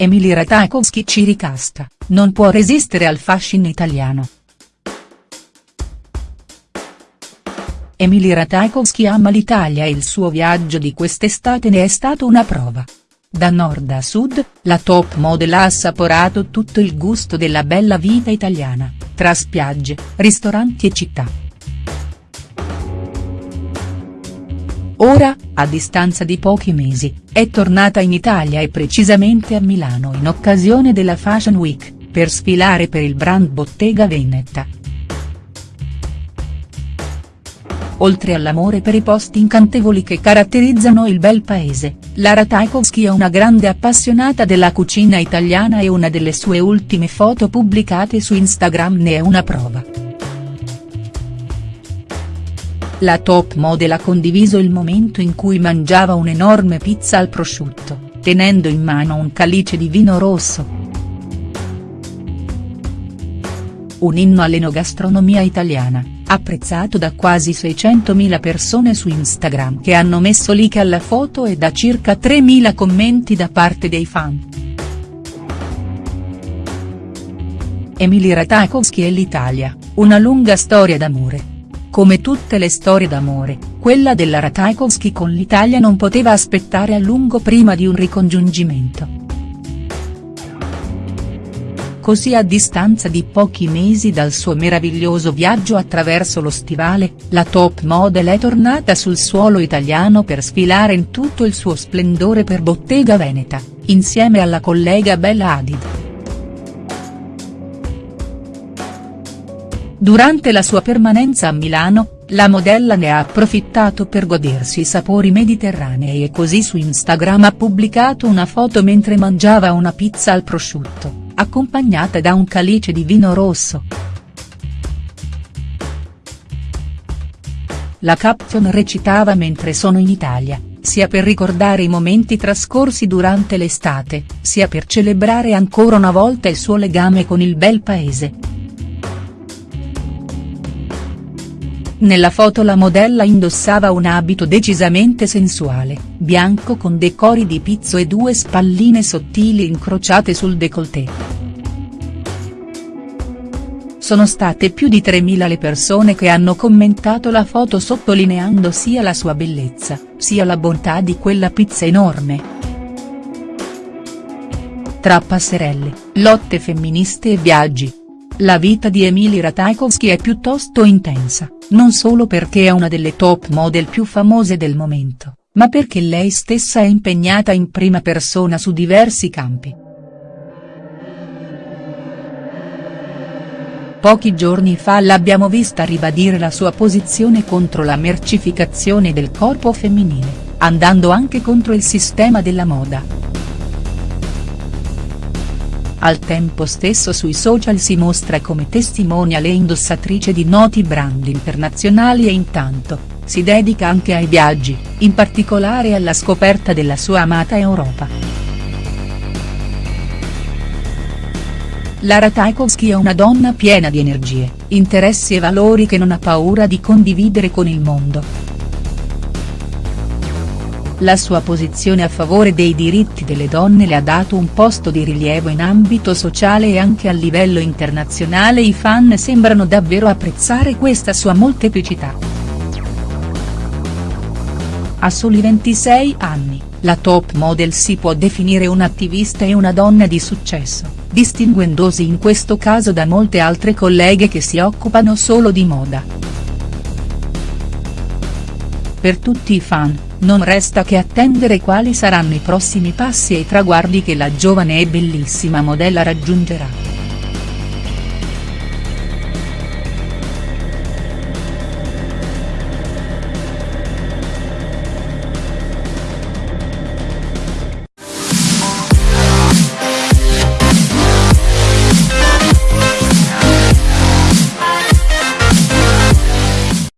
Emily Ratajkowski ci ricasta, non può resistere al fascino italiano. Emily Ratajkowski ama l'Italia e il suo viaggio di quest'estate ne è stato una prova. Da nord a sud, la top model ha assaporato tutto il gusto della bella vita italiana, tra spiagge, ristoranti e città. Ora, a distanza di pochi mesi, è tornata in Italia e precisamente a Milano in occasione della Fashion Week, per sfilare per il brand Bottega Veneta. Oltre all'amore per i posti incantevoli che caratterizzano il bel paese, Lara Tchaikovsky è una grande appassionata della cucina italiana e una delle sue ultime foto pubblicate su Instagram ne è una prova. La top model ha condiviso il momento in cui mangiava un'enorme pizza al prosciutto, tenendo in mano un calice di vino rosso. Un inno all'enogastronomia italiana, apprezzato da quasi 600.000 persone su Instagram che hanno messo like alla foto e da circa 3.000 commenti da parte dei fan. Emily Ratajkowski e l'Italia, una lunga storia d'amore. Come tutte le storie d'amore, quella della Ratajkowski con l'Italia non poteva aspettare a lungo prima di un ricongiungimento. Così a distanza di pochi mesi dal suo meraviglioso viaggio attraverso lo stivale, la top model è tornata sul suolo italiano per sfilare in tutto il suo splendore per Bottega Veneta, insieme alla collega Bella Hadid. Durante la sua permanenza a Milano, la modella ne ha approfittato per godersi i sapori mediterranei e così su Instagram ha pubblicato una foto mentre mangiava una pizza al prosciutto, accompagnata da un calice di vino rosso. La caption recitava mentre sono in Italia, sia per ricordare i momenti trascorsi durante l'estate, sia per celebrare ancora una volta il suo legame con il bel paese. Nella foto la modella indossava un abito decisamente sensuale, bianco con decori di pizzo e due spalline sottili incrociate sul décolleté. Sono state più di 3.000 le persone che hanno commentato la foto sottolineando sia la sua bellezza, sia la bontà di quella pizza enorme. Tra passerelle, lotte femministe e viaggi, la vita di Emily Ratajkowski è piuttosto intensa, non solo perché è una delle top model più famose del momento, ma perché lei stessa è impegnata in prima persona su diversi campi. Pochi giorni fa l'abbiamo vista ribadire la sua posizione contro la mercificazione del corpo femminile, andando anche contro il sistema della moda. Al tempo stesso sui social si mostra come testimonial e indossatrice di noti brand internazionali e intanto, si dedica anche ai viaggi, in particolare alla scoperta della sua amata Europa. Lara Tchaikovsky è una donna piena di energie, interessi e valori che non ha paura di condividere con il mondo. La sua posizione a favore dei diritti delle donne le ha dato un posto di rilievo in ambito sociale e anche a livello internazionale i fan sembrano davvero apprezzare questa sua molteplicità. A soli 26 anni, la top model si può definire un'attivista e una donna di successo, distinguendosi in questo caso da molte altre colleghe che si occupano solo di moda. Per tutti i fan, non resta che attendere quali saranno i prossimi passi e i traguardi che la giovane e bellissima modella raggiungerà.